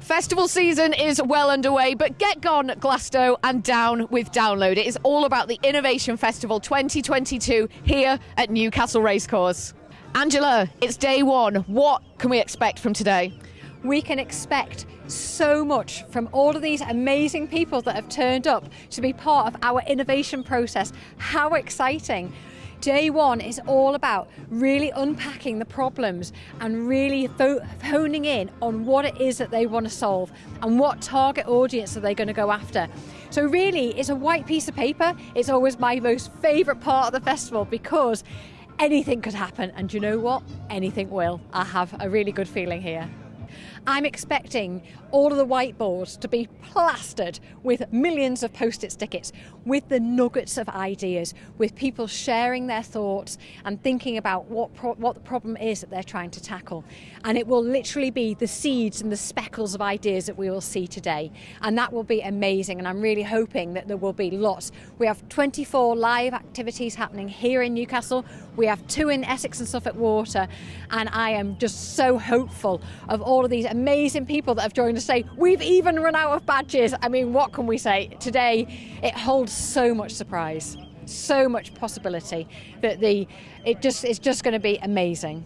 Festival season is well underway, but get gone Glasto and down with Download. It is all about the Innovation Festival 2022 here at Newcastle Racecourse. Angela, it's day one. What can we expect from today? We can expect so much from all of these amazing people that have turned up to be part of our innovation process. How exciting! Day one is all about really unpacking the problems and really honing in on what it is that they want to solve and what target audience are they going to go after. So really, it's a white piece of paper. It's always my most favourite part of the festival because anything could happen and you know what? Anything will. I have a really good feeling here. I'm expecting all of the whiteboards to be plastered with millions of post-it stickers, with the nuggets of ideas, with people sharing their thoughts and thinking about what, what the problem is that they're trying to tackle. And it will literally be the seeds and the speckles of ideas that we will see today. And that will be amazing. And I'm really hoping that there will be lots. We have 24 live activities happening here in Newcastle. We have two in Essex and Suffolk Water. And I am just so hopeful of all of these amazing people that have joined us say, we've even run out of badges. I mean, what can we say? Today, it holds so much surprise, so much possibility that the it just it's just going to be amazing.